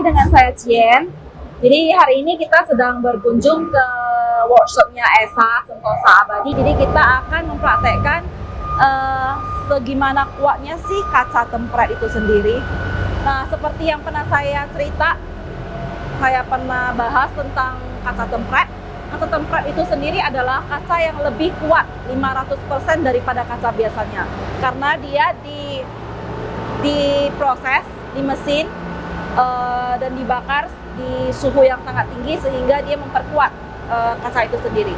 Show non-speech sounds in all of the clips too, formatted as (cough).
lagi dengan saya Cien. Jadi hari ini kita sedang berkunjung ke workshopnya Esa Sentosa Abadi. Jadi kita akan mempraktekkan uh, segimana kuatnya sih kaca tempret itu sendiri. Nah, seperti yang pernah saya cerita, saya pernah bahas tentang kaca tempret. Kaca tempret itu sendiri adalah kaca yang lebih kuat 500% daripada kaca biasanya. Karena dia di diproses di mesin uh, dan dibakar di suhu yang sangat tinggi sehingga dia memperkuat uh, kaca itu sendiri.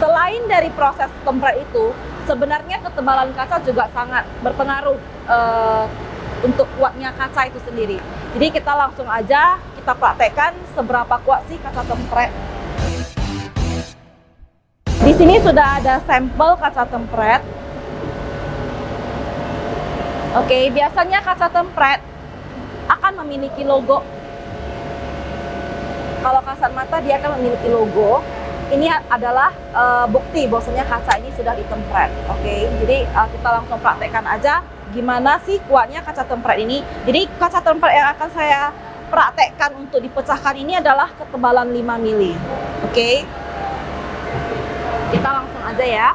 Selain dari proses tempret itu, sebenarnya ketebalan kaca juga sangat berpengaruh uh, untuk kuatnya kaca itu sendiri. Jadi kita langsung aja kita praktekkan seberapa kuat sih kaca tempret di sini sudah ada sampel kaca tempret. Oke, biasanya kaca akan memiliki logo. Kalau kasat mata dia akan memiliki logo. Ini adalah uh, bukti bahwasanya kaca ini sudah ditempret. Oke, jadi uh, kita langsung praktekkan aja gimana sih kuatnya kaca tempret ini. Jadi kaca tempret yang akan saya praktekkan untuk dipecahkan ini adalah ketebalan 5 mili. Oke kita langsung aja ya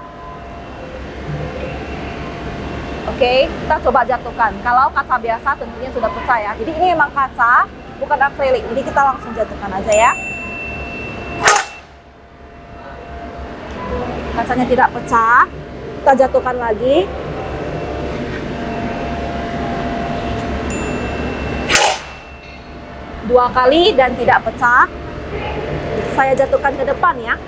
Oke, kita coba jatuhkan. Kalau kaca biasa tentunya sudah pecah ya. Jadi ini memang kaca, bukan akrilik. Jadi kita langsung jatuhkan aja ya. Kacanya tidak pecah. Kita jatuhkan lagi. Dua kali dan tidak pecah. Saya jatuhkan ke depan ya.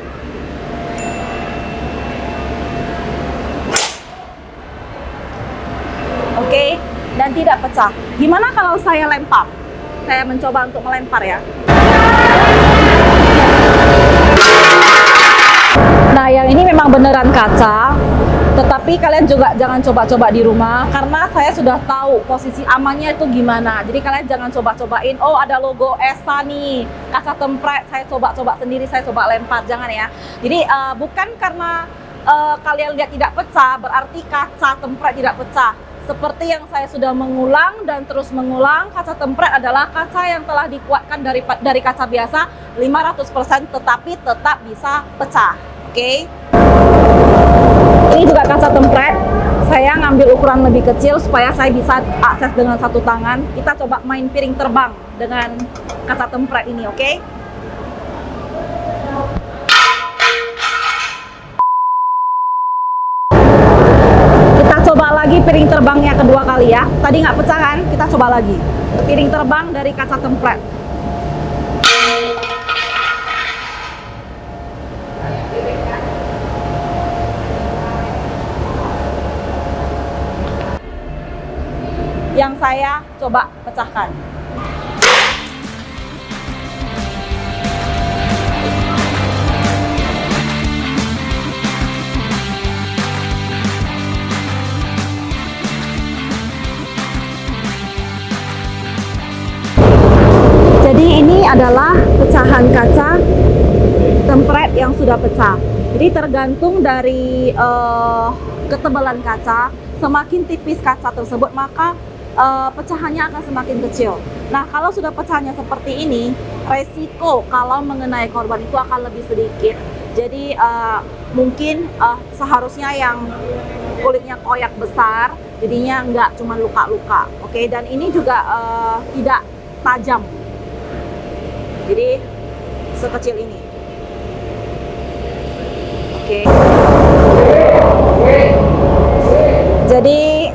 Oke? Dan tidak pecah. Gimana kalau saya lempar? Saya mencoba untuk melempar ya. Nah yang ini memang beneran kaca. Tetapi kalian juga jangan coba-coba di rumah karena saya sudah tahu posisi amannya itu gimana. Jadi kalian jangan coba-cobain. Oh ada logo ESA nih. Kaca tempret saya coba-coba sendiri saya coba lempar. Jangan ya. Jadi uh, bukan karena uh, kalian lihat tidak pecah berarti kaca tempret tidak pecah seperti yang saya sudah mengulang dan terus mengulang, kaca tempret adalah kaca yang telah dikuatkan dari dari kaca biasa 500% tetapi tetap bisa pecah. Oke. Okay? Ini juga kaca tempret. Saya ngambil ukuran lebih kecil supaya saya bisa akses dengan satu tangan. Kita coba main piring terbang dengan kaca tempret ini, oke? Okay? Piring terbangnya kedua kali ya. Tadi nggak pecah kan? Kita coba lagi. Piring terbang dari kaca tempret. Yang saya coba pecahkan. Adalah pecahan kaca tempret yang sudah pecah. Jadi tergantung dari uh, ketebalan kaca, semakin tipis kaca tersebut maka uh, pecahannya akan semakin kecil. Nah kalau sudah pecahnya seperti ini, resiko kalau mengenai korban itu akan lebih sedikit. Jadi uh, mungkin uh, seharusnya yang kulitnya koyak besar, jadinya nggak cuma luka-luka. Oke, okay? dan ini juga uh, tidak tajam jadi sekecil ini. Oke. Jadi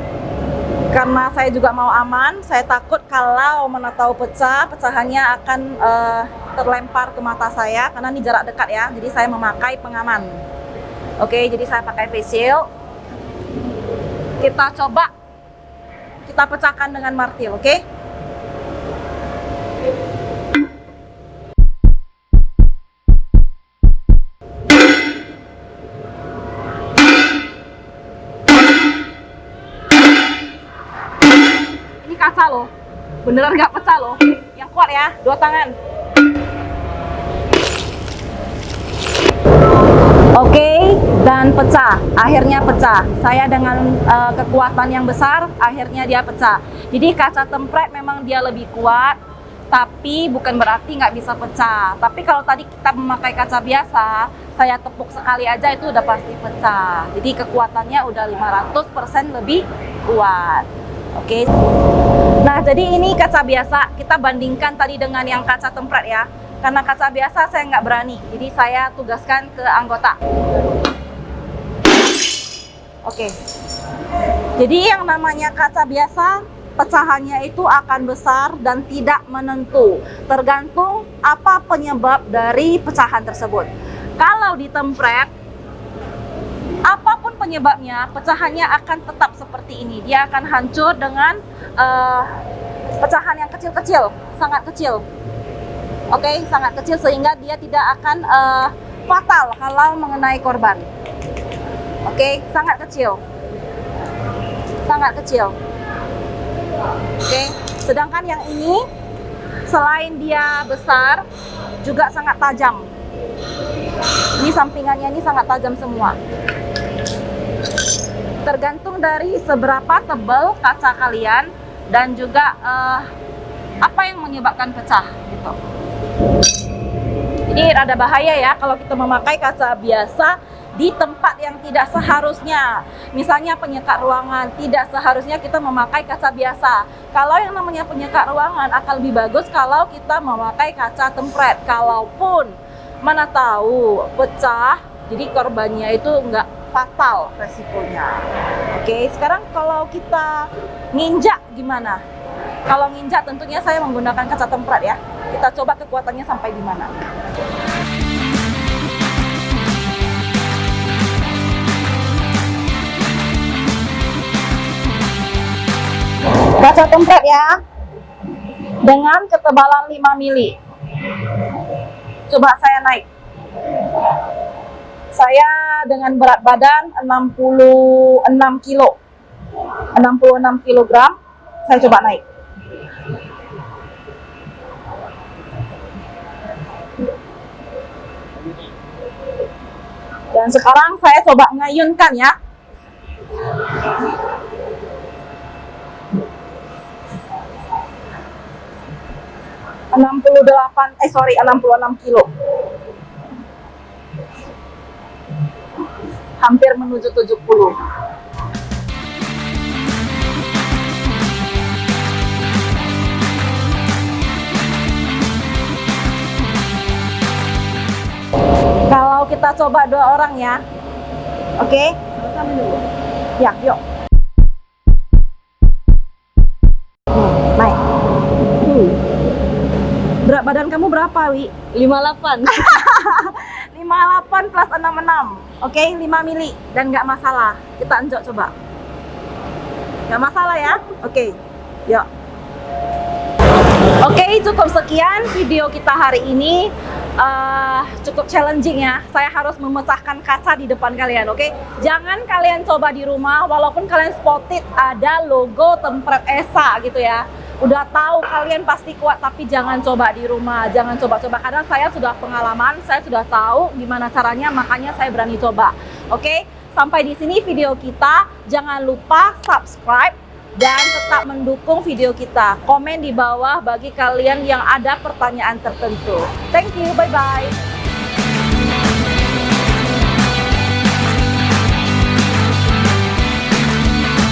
karena saya juga mau aman saya takut kalau mana tahu pecah pecahannya akan uh, terlempar ke mata saya karena ini jarak dekat ya. Jadi saya memakai pengaman. Oke jadi saya pakai face shield. Kita coba. Kita pecahkan dengan martil oke? kaca loh beneran nggak pecah loh yang kuat ya dua tangan Oke, okay, dan pecah. Akhirnya pecah. Saya dengan uh, kekuatan yang besar, akhirnya dia pecah. Jadi kaca tempret memang dia lebih kuat, tapi bukan berarti nggak bisa pecah. Tapi kalau tadi kita memakai kaca biasa, saya tepuk sekali aja itu udah pasti pecah. Jadi kekuatannya udah 500% lebih kuat. Oke. Nah, jadi ini kaca biasa. Kita bandingkan tadi dengan yang kaca tempered ya. Karena kaca biasa saya nggak berani, jadi saya tugaskan ke anggota. Oke. Jadi yang namanya kaca biasa pecahannya itu akan besar dan tidak menentu, tergantung apa penyebab dari pecahan tersebut. Kalau ditempret, apa pun penyebabnya, pecahannya akan tetap seperti ini. Dia akan hancur dengan uh, pecahan yang kecil-kecil, sangat kecil. Oke, okay? sangat kecil sehingga dia tidak akan uh, fatal kalau mengenai korban. Oke, okay? sangat kecil. Sangat kecil. Oke, sedangkan yang ini selain dia besar juga sangat tajam. Ini sampingannya ini sangat tajam semua. Tergantung dari seberapa tebal kaca kalian dan juga uh, apa yang menyebabkan pecah gitu. Ini rada bahaya ya kalau kita memakai kaca biasa di tempat yang tidak seharusnya. Misalnya penyekat ruangan, tidak seharusnya kita memakai kaca biasa. Kalau yang namanya penyekat ruangan akan lebih bagus kalau kita memakai kaca tempret. Kalaupun mana tahu pecah, jadi korbannya itu enggak fatal resikonya. Oke, sekarang kalau kita nginjak gimana? Kalau nginjak tentunya saya menggunakan kaca tempret ya. Kita coba kekuatannya sampai di mana. Kaca tempret ya. Dengan ketebalan 5 mili. Coba saya naik. Saya dengan berat badan 66 kilo. 66 kilogram. Saya coba naik. Dan sekarang saya coba ngayunkan ya. 68 eh sorry 66 kilo hampir menuju 70 kalau kita coba dua orang ya oke okay? ya yuk naik Berat badan kamu berapa, Wi? 58. (laughs) 58 plus 66. Oke, okay? 5 mili dan nggak masalah. Kita enjok coba. Nggak masalah ya? Oke. Okay. Yuk. Oke, okay, cukup sekian video kita hari ini. Uh, cukup challenging ya. Saya harus memecahkan kaca di depan kalian, oke? Okay? Jangan kalian coba di rumah, walaupun kalian spotted ada logo tempret ESA gitu ya udah tahu kalian pasti kuat tapi jangan coba di rumah jangan coba-coba. Karena saya sudah pengalaman saya sudah tahu gimana caranya makanya saya berani coba. Oke? Okay? sampai di sini video kita. Jangan lupa subscribe dan tetap mendukung video kita. Komen di bawah bagi kalian yang ada pertanyaan tertentu. Thank you bye bye